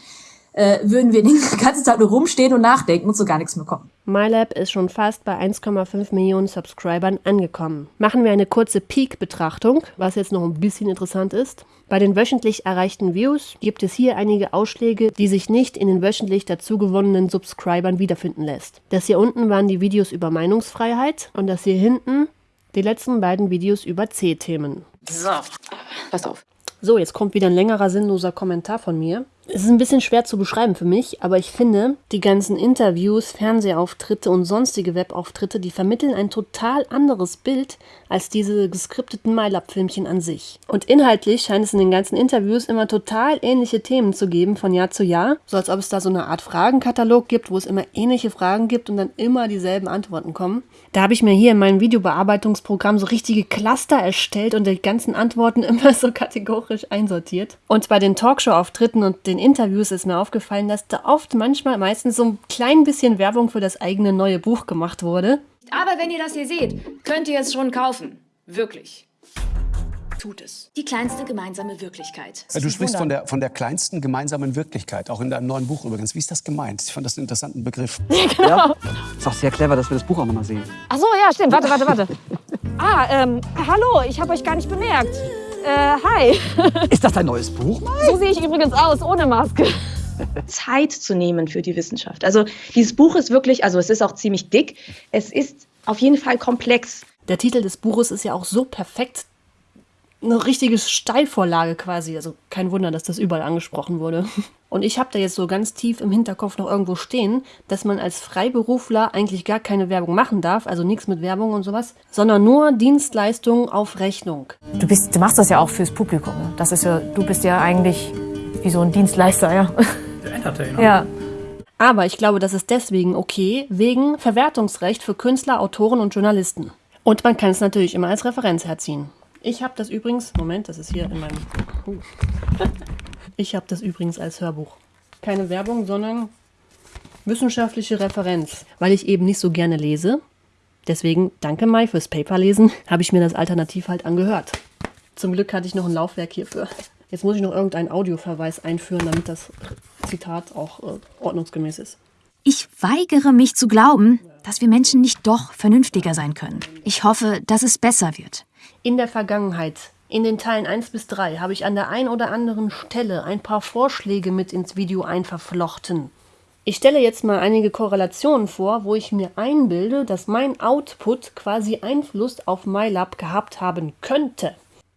äh, würden wir den ganzen Tag nur rumstehen und nachdenken und zu gar nichts mehr kommen. MyLab ist schon fast bei 1,5 Millionen Subscribern angekommen. Machen wir eine kurze Peak-Betrachtung, was jetzt noch ein bisschen interessant ist. Bei den wöchentlich erreichten Views gibt es hier einige Ausschläge, die sich nicht in den wöchentlich dazugewonnenen Subscribern wiederfinden lässt. Das hier unten waren die Videos über Meinungsfreiheit und das hier hinten die letzten beiden Videos über C-Themen. So, pass auf. So, jetzt kommt wieder ein längerer sinnloser Kommentar von mir. Es ist ein bisschen schwer zu beschreiben für mich, aber ich finde, die ganzen Interviews, Fernsehauftritte und sonstige Webauftritte, die vermitteln ein total anderes Bild als diese geskripteten MyLab-Filmchen an sich. Und inhaltlich scheint es in den ganzen Interviews immer total ähnliche Themen zu geben von Jahr zu Jahr, so als ob es da so eine Art Fragenkatalog gibt, wo es immer ähnliche Fragen gibt und dann immer dieselben Antworten kommen. Da habe ich mir hier in meinem Videobearbeitungsprogramm so richtige Cluster erstellt und die ganzen Antworten immer so kategorisch einsortiert. Und bei den Talkshow-Auftritten und den Interviews ist mir aufgefallen, dass da oft manchmal meistens so ein klein bisschen Werbung für das eigene neue Buch gemacht wurde. Aber wenn ihr das hier seht, könnt ihr es schon kaufen. Wirklich. Tut es. Die kleinste gemeinsame Wirklichkeit. Ja, du sprichst von der, von der kleinsten gemeinsamen Wirklichkeit, auch in deinem neuen Buch übrigens. Wie ist das gemeint? Ich fand das einen interessanten Begriff. Ja, ist auch sehr clever, dass wir das Buch auch nochmal sehen. Ach so, ja, stimmt. Warte, warte, warte. Ah, ähm, hallo, ich habe euch gar nicht bemerkt. Äh, hi. Ist das dein neues Buch? So sehe ich übrigens aus, ohne Maske. Zeit zu nehmen für die Wissenschaft. Also dieses Buch ist wirklich, also es ist auch ziemlich dick. Es ist auf jeden Fall komplex. Der Titel des Buches ist ja auch so perfekt. Eine richtige Steilvorlage quasi. Also kein Wunder, dass das überall angesprochen wurde. Und ich habe da jetzt so ganz tief im Hinterkopf noch irgendwo stehen, dass man als Freiberufler eigentlich gar keine Werbung machen darf, also nichts mit Werbung und sowas, sondern nur Dienstleistungen auf Rechnung. Du, bist, du machst das ja auch fürs Publikum. ne? Das ist ja, du bist ja eigentlich wie so ein Dienstleister, ja. Der Entertainer. Ja. Aber ich glaube, das ist deswegen okay, wegen Verwertungsrecht für Künstler, Autoren und Journalisten. Und man kann es natürlich immer als Referenz herziehen. Ich habe das übrigens, Moment, das ist hier in meinem. Uh. Ich habe das übrigens als Hörbuch. Keine Werbung, sondern wissenschaftliche Referenz, weil ich eben nicht so gerne lese. Deswegen, danke Mai fürs Paperlesen, habe ich mir das alternativ halt angehört. Zum Glück hatte ich noch ein Laufwerk hierfür. Jetzt muss ich noch irgendeinen Audioverweis einführen, damit das Zitat auch äh, ordnungsgemäß ist. Ich weigere mich zu glauben, dass wir Menschen nicht doch vernünftiger sein können. Ich hoffe, dass es besser wird. In der Vergangenheit, in den Teilen 1 bis 3, habe ich an der ein oder anderen Stelle ein paar Vorschläge mit ins Video einverflochten. Ich stelle jetzt mal einige Korrelationen vor, wo ich mir einbilde, dass mein Output quasi Einfluss auf MyLab gehabt haben könnte.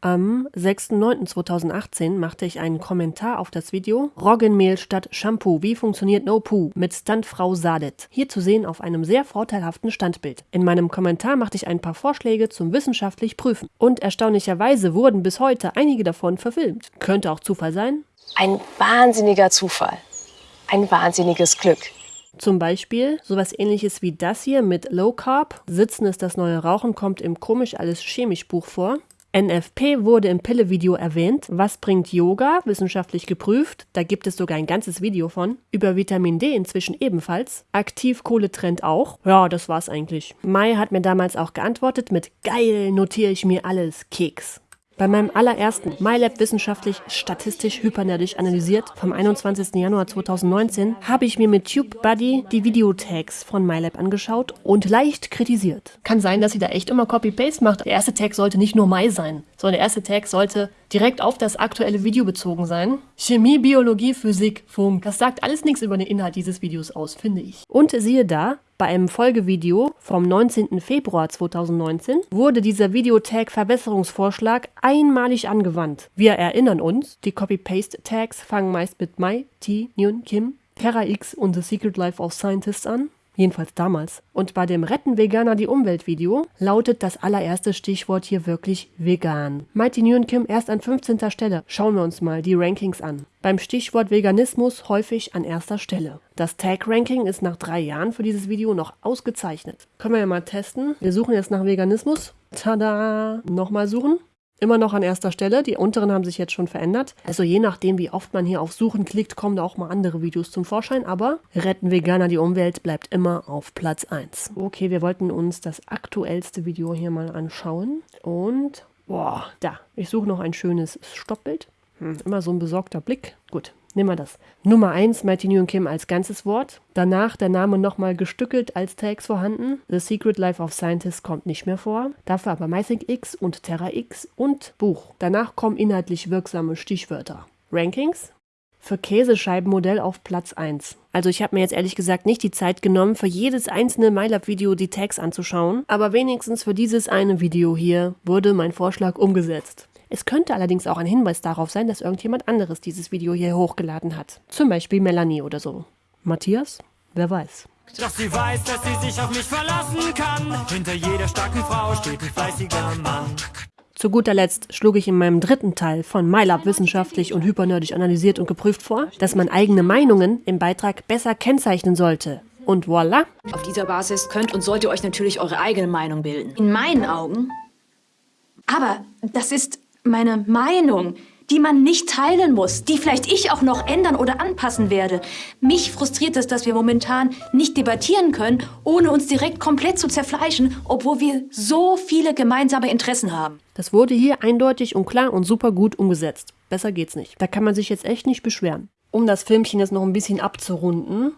Am 6.9.2018 machte ich einen Kommentar auf das Video Roggenmehl statt Shampoo. Wie funktioniert No Poo mit Stuntfrau Sadet? Hier zu sehen auf einem sehr vorteilhaften Standbild. In meinem Kommentar machte ich ein paar Vorschläge zum wissenschaftlich Prüfen. Und erstaunlicherweise wurden bis heute einige davon verfilmt. Könnte auch Zufall sein. Ein wahnsinniger Zufall. Ein wahnsinniges Glück. Zum Beispiel sowas ähnliches wie das hier mit Low Carb. Sitzen ist das neue Rauchen kommt im Komisch alles chemisch Buch vor. NFP wurde im Pille-Video erwähnt. Was bringt Yoga? Wissenschaftlich geprüft. Da gibt es sogar ein ganzes Video von. Über Vitamin D inzwischen ebenfalls. Aktivkohletrend auch. Ja, das war's eigentlich. Mai hat mir damals auch geantwortet mit Geil, notiere ich mir alles, Keks. Bei meinem allerersten MyLab wissenschaftlich statistisch hypernerdisch analysiert vom 21. Januar 2019 habe ich mir mit TubeBuddy die Videotags von MyLab angeschaut und leicht kritisiert. Kann sein, dass sie da echt immer Copy-Paste macht. Der erste Tag sollte nicht nur My sein, sondern der erste Tag sollte direkt auf das aktuelle Video bezogen sein. Chemie, Biologie, Physik, Funk. Das sagt alles nichts über den Inhalt dieses Videos aus, finde ich. Und siehe da, Bei einem Folgevideo vom 19. Februar 2019 wurde dieser Videotag-Verbesserungsvorschlag einmalig angewandt. Wir erinnern uns, die Copy-Paste-Tags fangen meist mit My, T, Nyun, Kim, Terra X und The Secret Life of Scientists an. Jedenfalls damals. Und bei dem Retten Veganer die Umwelt Video lautet das allererste Stichwort hier wirklich vegan. Mighty Nguyen Kim erst an 15. Stelle. Schauen wir uns mal die Rankings an. Beim Stichwort Veganismus häufig an erster Stelle. Das Tag-Ranking ist nach drei Jahren für dieses Video noch ausgezeichnet. Können wir ja mal testen. Wir suchen jetzt nach Veganismus. Tada! Nochmal suchen. Immer noch an erster Stelle. Die unteren haben sich jetzt schon verändert. Also je nachdem, wie oft man hier auf Suchen klickt, kommen da auch mal andere Videos zum Vorschein. Aber Retten Veganer die Umwelt bleibt immer auf Platz 1. Okay, wir wollten uns das aktuellste Video hier mal anschauen. Und, boah, da. Ich suche noch ein schönes Stoppbild. Hm, immer so ein besorgter Blick. Gut, Nehmen wir das. Nummer 1, Mighty New Kim als ganzes Wort. Danach der Name nochmal gestückelt als Tags vorhanden. The Secret Life of Scientists kommt nicht mehr vor. Dafür aber MyThink X und Terra X und Buch. Danach kommen inhaltlich wirksame Stichwörter. Rankings? Für Käsescheibenmodell auf Platz 1. Also ich habe mir jetzt ehrlich gesagt nicht die Zeit genommen, für jedes einzelne MyLab-Video die Tags anzuschauen, aber wenigstens für dieses eine Video hier wurde mein Vorschlag umgesetzt. Es könnte allerdings auch ein Hinweis darauf sein, dass irgendjemand anderes dieses Video hier hochgeladen hat. Zum Beispiel Melanie oder so. Matthias? Wer weiß. Doch sie weiß, dass sie sich auf mich verlassen kann. Hinter jeder starken Frau steht ein fleißiger Mann. Zu guter Letzt schlug ich in meinem dritten Teil von MyLab wissenschaftlich und hypernerdig analysiert und geprüft vor, dass man eigene Meinungen im Beitrag besser kennzeichnen sollte. Und voilà. Auf dieser Basis könnt und sollt ihr euch natürlich eure eigene Meinung bilden. In meinen Augen. Aber das ist meine Meinung, die man nicht teilen muss, die vielleicht ich auch noch ändern oder anpassen werde. Mich frustriert es, dass wir momentan nicht debattieren können, ohne uns direkt komplett zu zerfleischen, obwohl wir so viele gemeinsame Interessen haben. Das wurde hier eindeutig und klar und super gut umgesetzt. Besser geht's nicht. Da kann man sich jetzt echt nicht beschweren. Um das Filmchen jetzt noch ein bisschen abzurunden,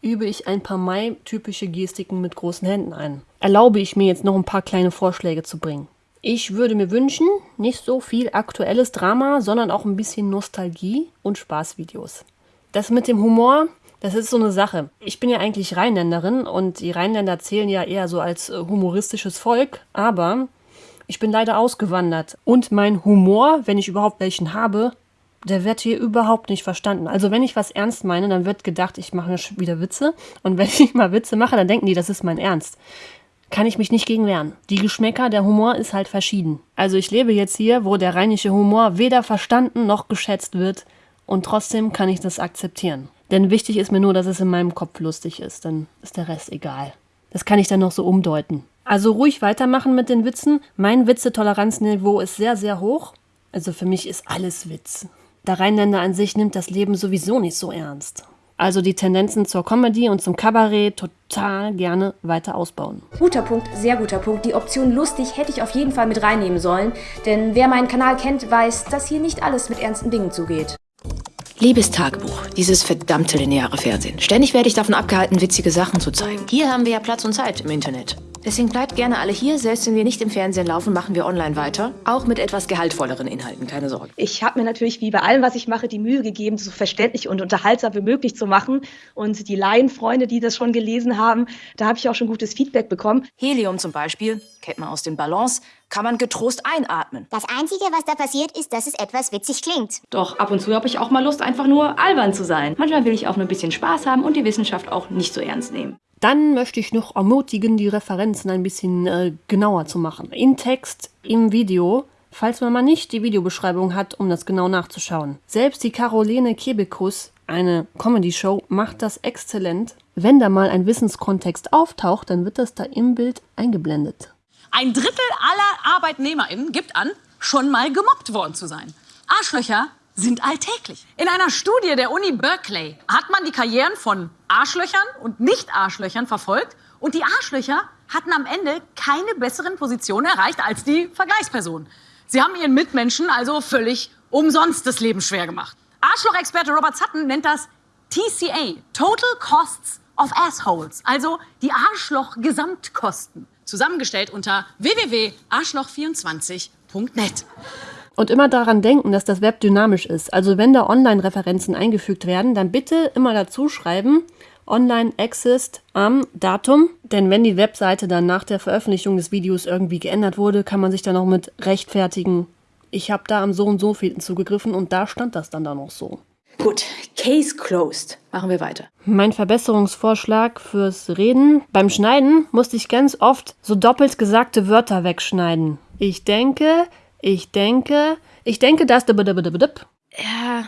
übe ich ein paar Mai-typische Gestiken mit großen Händen ein. Erlaube ich mir jetzt noch ein paar kleine Vorschläge zu bringen. Ich würde mir wünschen, nicht so viel aktuelles Drama, sondern auch ein bisschen Nostalgie und Spaßvideos. Das mit dem Humor, das ist so eine Sache. Ich bin ja eigentlich Rheinländerin und die Rheinländer zählen ja eher so als äh, humoristisches Volk, aber ich bin leider ausgewandert und mein Humor, wenn ich überhaupt welchen habe, der wird hier überhaupt nicht verstanden. Also wenn ich was ernst meine, dann wird gedacht, ich mache wieder Witze und wenn ich mal Witze mache, dann denken die, das ist mein Ernst kann ich mich nicht gegen wehren. Die Geschmäcker, der Humor ist halt verschieden. Also ich lebe jetzt hier, wo der rheinische Humor weder verstanden noch geschätzt wird und trotzdem kann ich das akzeptieren. Denn wichtig ist mir nur, dass es in meinem Kopf lustig ist, dann ist der Rest egal. Das kann ich dann noch so umdeuten. Also ruhig weitermachen mit den Witzen. Mein Witzetoleranzniveau ist sehr, sehr hoch. Also für mich ist alles Witz. Der Rheinländer an sich nimmt das Leben sowieso nicht so ernst. Also die Tendenzen zur Comedy und zum Kabarett total gerne weiter ausbauen. Guter Punkt, sehr guter Punkt. Die Option lustig hätte ich auf jeden Fall mit reinnehmen sollen. Denn wer meinen Kanal kennt, weiß, dass hier nicht alles mit ernsten Dingen zugeht. Liebes Tagebuch, dieses verdammte lineare Fernsehen. Ständig werde ich davon abgehalten, witzige Sachen zu zeigen. Hier haben wir ja Platz und Zeit im Internet. Deswegen bleibt gerne alle hier. Selbst wenn wir nicht im Fernsehen laufen, machen wir online weiter. Auch mit etwas gehaltvolleren Inhalten, keine Sorge. Ich habe mir natürlich wie bei allem, was ich mache, die Mühe gegeben, so verständlich und unterhaltsam wie möglich zu machen. Und die Laienfreunde, die das schon gelesen haben, da habe ich auch schon gutes Feedback bekommen. Helium zum Beispiel, kennt man aus den Ballons, kann man getrost einatmen. Das Einzige, was da passiert, ist, dass es etwas witzig klingt. Doch ab und zu habe ich auch mal Lust, einfach nur albern zu sein. Manchmal will ich auch nur ein bisschen Spaß haben und die Wissenschaft auch nicht so ernst nehmen. Dann möchte ich noch ermutigen, die Referenzen ein bisschen äh, genauer zu machen. In Text, im Video, falls man mal nicht die Videobeschreibung hat, um das genau nachzuschauen. Selbst die Caroline Kebekus, eine Comedy-Show, macht das exzellent. Wenn da mal ein Wissenskontext auftaucht, dann wird das da im Bild eingeblendet. Ein Drittel aller ArbeitnehmerInnen gibt an, schon mal gemobbt worden zu sein. Arschlöcher sind alltäglich. In einer Studie der Uni Berkeley hat man die Karrieren von Arschlöchern und Nicht-Arschlöchern verfolgt und die Arschlöcher hatten am Ende keine besseren Positionen erreicht als die Vergleichspersonen. Sie haben ihren Mitmenschen also völlig umsonst das Leben schwer gemacht. Arschlochexperte Robert Sutton nennt das TCA, Total Costs of Assholes, also die Arschloch-Gesamtkosten, zusammengestellt unter www.arschloch24.net. Und immer daran denken, dass das Web dynamisch ist. Also wenn da Online-Referenzen eingefügt werden, dann bitte immer dazu schreiben, online exist am Datum. Denn wenn die Webseite dann nach der Veröffentlichung des Videos irgendwie geändert wurde, kann man sich dann noch mit rechtfertigen. Ich habe da am so und so vielten zugegriffen und da stand das dann da noch so. Gut, Case closed. Machen wir weiter. Mein Verbesserungsvorschlag fürs Reden. Beim Schneiden musste ich ganz oft so doppelt gesagte Wörter wegschneiden. Ich denke, ich denke, ich denke, das. Ja,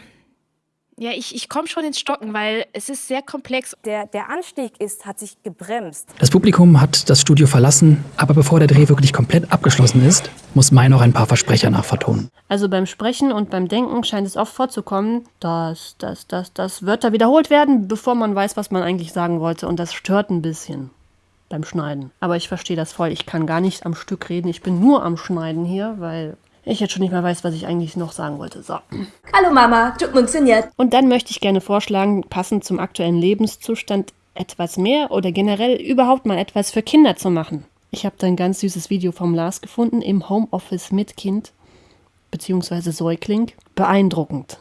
ja, ich, ich komme schon ins Stocken, weil es ist sehr komplex. Der, der Anstieg ist, hat sich gebremst. Das Publikum hat das Studio verlassen, aber bevor der Dreh wirklich komplett abgeschlossen ist, muss Mai noch ein paar Versprecher nachvertonen. Also beim Sprechen und beim Denken scheint es oft vorzukommen, dass, dass, dass, dass Wörter wiederholt werden, bevor man weiß, was man eigentlich sagen wollte. Und das stört ein bisschen beim Schneiden. Aber ich verstehe das voll. Ich kann gar nicht am Stück reden. Ich bin nur am Schneiden hier, weil ich jetzt schon nicht mehr weiß, was ich eigentlich noch sagen wollte. So. Hallo Mama, tut funktioniert. Und dann möchte ich gerne vorschlagen, passend zum aktuellen Lebenszustand etwas mehr oder generell überhaupt mal etwas für Kinder zu machen. Ich habe da ein ganz süßes Video vom Lars gefunden im Homeoffice mit Kind bzw. Säugling. Beeindruckend.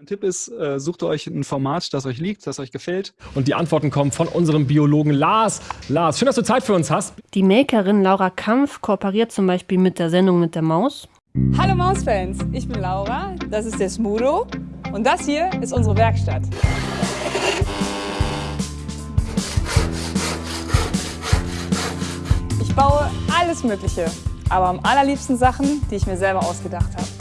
Mein Tipp ist, äh, sucht euch ein Format, das euch liegt, das euch gefällt. Und die Antworten kommen von unserem Biologen Lars. Lars, schön, dass du Zeit für uns hast. Die Makerin Laura Kampf kooperiert zum Beispiel mit der Sendung mit der Maus. Hallo Mausfans, ich bin Laura, das ist der Smudo und das hier ist unsere Werkstatt. Ich baue alles Mögliche, aber am allerliebsten Sachen, die ich mir selber ausgedacht habe.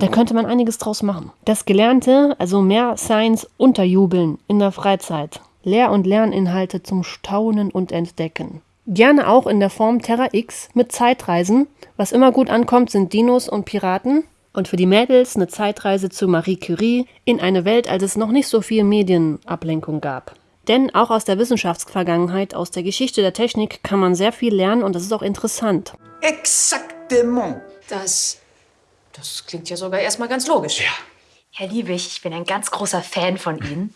Da könnte man einiges draus machen. Das Gelernte, also mehr Science unterjubeln in der Freizeit. Lehr- und Lerninhalte zum Staunen und Entdecken. Gerne auch in der Form Terra X mit Zeitreisen. Was immer gut ankommt, sind Dinos und Piraten. Und für die Mädels eine Zeitreise zu Marie Curie in eine Welt, als es noch nicht so viel Medienablenkung gab. Denn auch aus der Wissenschaftsvergangenheit, aus der Geschichte der Technik kann man sehr viel lernen und das ist auch interessant. Exactement. Das, das klingt ja sogar erstmal ganz logisch. Ja. Herr Liebig, ich bin ein ganz großer Fan von Ihnen.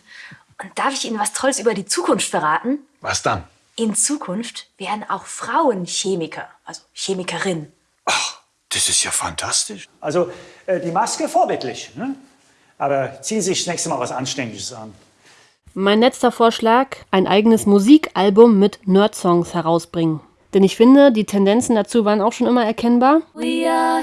Und darf ich Ihnen was Tolles über die Zukunft verraten? Was dann? In Zukunft werden auch Frauen Chemiker, also Chemikerin. Das ist ja fantastisch. Also, äh, die Maske vorbildlich, ne? Aber ziehen Sie sich das nächste Mal was Anständiges an. Mein letzter Vorschlag, ein eigenes Musikalbum mit Nerd-Songs herausbringen. Denn ich finde, die Tendenzen dazu waren auch schon immer erkennbar. We are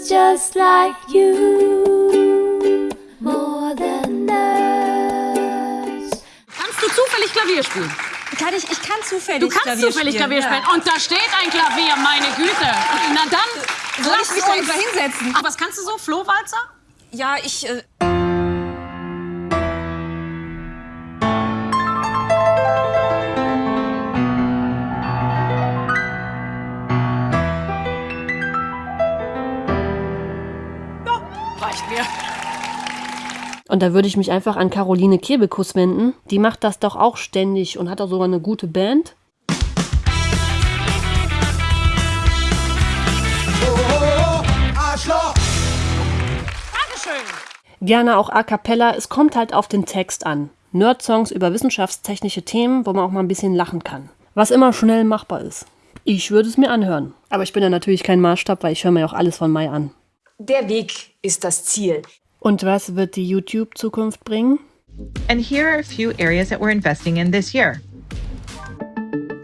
humans just like you. More than nerds. Kannst du zufällig Klavier spielen? Kann ich, ich kann zufällig Du kannst Klavier zufällig spielen, Klavier ja. spielen. Und da steht ein Klavier, meine Güte. Na dann, Soll lass ich mich da hinsetzen? Aber was kannst du so? Flohwalzer? Ja, ich. Äh Und da würde ich mich einfach an Caroline Kebekus wenden. Die macht das doch auch ständig und hat auch sogar eine gute Band. Gerne auch a cappella. Es kommt halt auf den Text an. Nerd-Songs über wissenschaftstechnische Themen, wo man auch mal ein bisschen lachen kann. Was immer schnell machbar ist. Ich würde es mir anhören. Aber ich bin ja natürlich kein Maßstab, weil ich höre mir auch alles von Mai an. Der Weg ist das Ziel. Und was wird die YouTube-Zukunft bringen? And here are a few areas that we're investing in this year.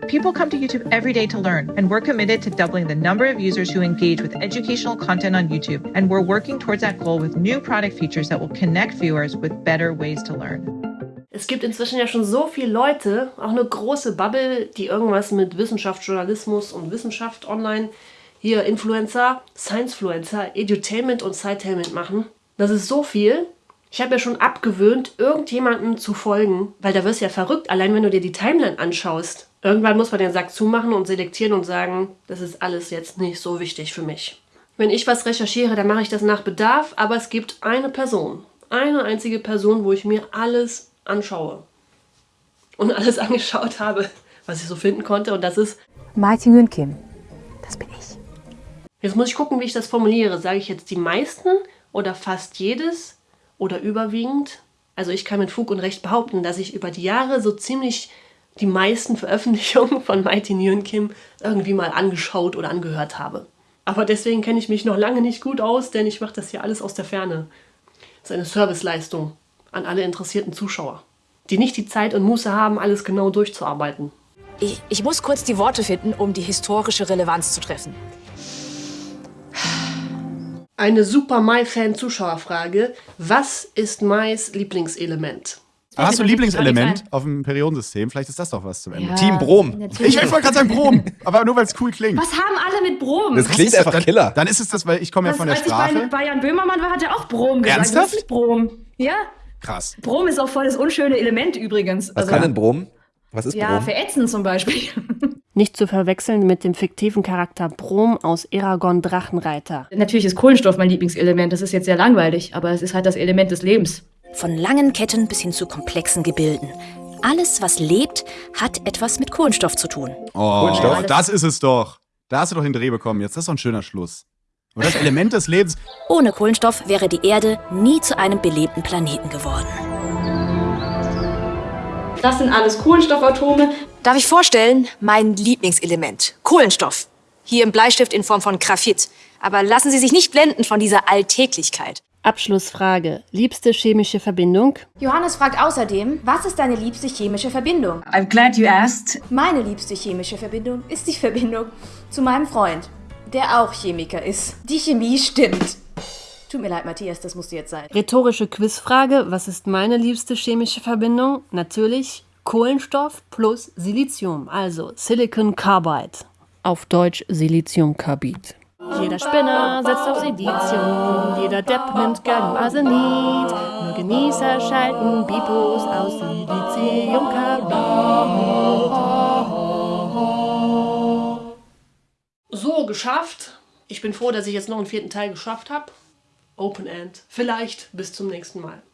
People come to YouTube every day to learn, and we're committed to doubling the number of users who engage with educational content on YouTube. And we're working towards that goal with new product features that will connect viewers with better ways to learn. Es gibt inzwischen ja schon so viele Leute, auch eine große Bubble, die irgendwas mit Wissenschaft, Journalismus und Wissenschaft online, hier Influencer, Sciencefluencer, Edutainment und Sidetainment machen. Das ist so viel. Ich habe ja schon abgewöhnt, irgendjemandem zu folgen, weil da wirst du ja verrückt, allein wenn du dir die Timeline anschaust. Irgendwann muss man den Sack zumachen und selektieren und sagen, das ist alles jetzt nicht so wichtig für mich. Wenn ich was recherchiere, dann mache ich das nach Bedarf, aber es gibt eine Person, eine einzige Person, wo ich mir alles anschaue und alles angeschaut habe, was ich so finden konnte und das ist Martin Nguyen Kim. Jetzt muss ich gucken, wie ich das formuliere. Sage ich jetzt die meisten oder fast jedes oder überwiegend? Also ich kann mit Fug und Recht behaupten, dass ich über die Jahre so ziemlich die meisten Veröffentlichungen von Mighty Nguyen Kim irgendwie mal angeschaut oder angehört habe. Aber deswegen kenne ich mich noch lange nicht gut aus, denn ich mache das hier alles aus der Ferne. Das ist eine Serviceleistung an alle interessierten Zuschauer, die nicht die Zeit und Muße haben, alles genau durchzuarbeiten. Ich, ich muss kurz die Worte finden, um die historische Relevanz zu treffen. Eine super My-Fan-Zuschauerfrage. Was ist Mais Lieblingselement? Aber hast du ein Lieblingselement auf dem Periodensystem? Vielleicht ist das doch was zum Ende. Ja, Team Brom. Ich, ich wollte gerade sagen Brom, aber nur weil es cool klingt. Was haben alle mit Brom? Was ist das? dann, Dann ist es das, weil ich komme ja von der als ich bei, Jan Böhmermann war, hat er auch Brom gesagt. Ernsthaft? Ist Brom? Ja. Krass. Brom ist auch voll das unschöne Element übrigens. Was kann denn Brom? Was ist ja, Brom? verätzen zum Beispiel. Nicht zu verwechseln mit dem fiktiven Charakter Brom aus Eragon Drachenreiter. Natürlich ist Kohlenstoff mein Lieblingselement. Das ist jetzt sehr langweilig, aber es ist halt das Element des Lebens. Von langen Ketten bis hin zu komplexen Gebilden. Alles, was lebt, hat etwas mit Kohlenstoff zu tun. Oh, Kohlenstoff? das ist es doch. Da hast du doch den Dreh bekommen jetzt. Das ist doch ein schöner Schluss. Und das Element des Lebens. Ohne Kohlenstoff wäre die Erde nie zu einem belebten Planeten geworden. Das sind alles Kohlenstoffatome. Darf ich vorstellen, mein Lieblingselement, Kohlenstoff. Hier im Bleistift in Form von Graphit. Aber lassen Sie sich nicht blenden von dieser Alltäglichkeit. Abschlussfrage. Liebste chemische Verbindung? Johannes fragt außerdem, was ist deine liebste chemische Verbindung? I'm glad you asked. Meine liebste chemische Verbindung ist die Verbindung zu meinem Freund, der auch Chemiker ist. Die Chemie stimmt. Tut mir leid, Matthias, das musste jetzt sein. Rhetorische Quizfrage. Was ist meine liebste chemische Verbindung? Natürlich Kohlenstoff plus Silizium, also Silicon Carbide. Auf Deutsch Siliziumkarbid. Jeder Spinner setzt auf Silizium, jeder Depp nimmt gern Arsenid. Nur Genießer schalten Bipos aus Siliziumkarbid. So, geschafft. Ich bin froh, dass ich jetzt noch einen vierten Teil geschafft habe. Open End. Vielleicht bis zum nächsten Mal.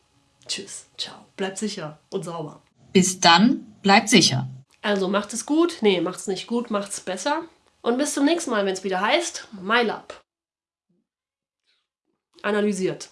Tschüss. Ciao. Bleibt sicher und sauber. Bis dann, bleibt sicher. Also macht es gut, nee, macht's nicht gut, macht's besser. Und bis zum nächsten Mal, wenn es wieder heißt MyLab. Analysiert.